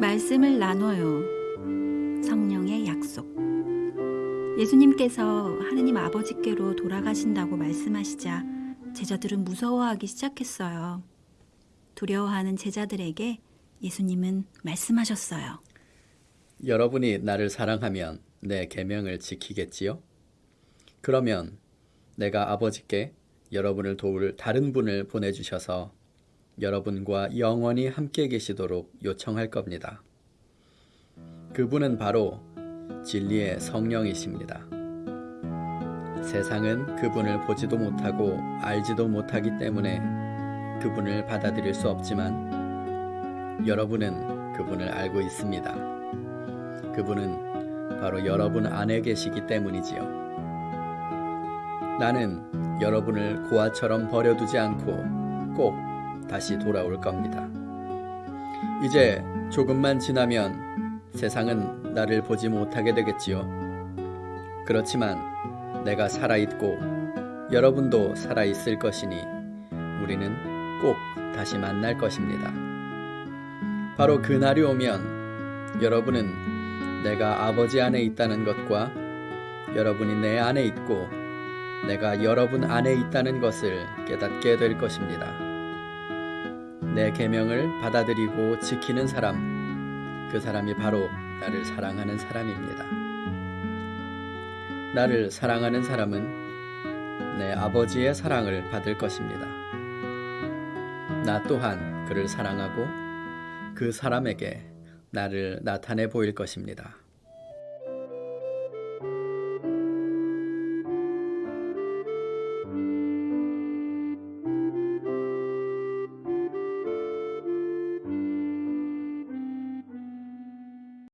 말씀을 나눠요. 성령의 약속. 예수님께서 하느님 아버지께로 돌아가신다고 말씀하시자 제자들은 무서워하기 시작했어요. 두려워하는 제자들에게 예수님은 말씀하셨어요. 여러분이 나를 사랑하면 내 계명을 지키겠지요? 그러면 내가 아버지께 여러분을 도울 다른 분을 보내주셔서 여러분과 영원히 함께 계시도록 요청할 겁니다. 그분은 바로 진리의 성령이십니다. 세상은 그분을 보지도 못하고 알지도 못하기 때문에 그분을 받아들일 수 없지만 여러분은 그분을 알고 있습니다. 그분은 바로 여러분 안에 계시기 때문이지요. 나는 여러분을 고아처럼 버려두지 않고 꼭 다시 돌아올 겁니다. 이제 조금만 지나면 세상은 나를 보지 못하게 되겠지요. 그렇지만 내가 살아있고 여러분도 살아있을 것이니 우리는 꼭 다시 만날 것입니다. 바로 그날이 오면 여러분은 내가 아버지 안에 있다는 것과 여러분이 내 안에 있고 내가 여러분 안에 있다는 것을 깨닫게 될 것입니다. 내 계명을 받아들이고 지키는 사람, 그 사람이 바로 나를 사랑하는 사람입니다. 나를 사랑하는 사람은 내 아버지의 사랑을 받을 것입니다. 나 또한 그를 사랑하고 그 사람에게 나를 나타내 보일 것입니다.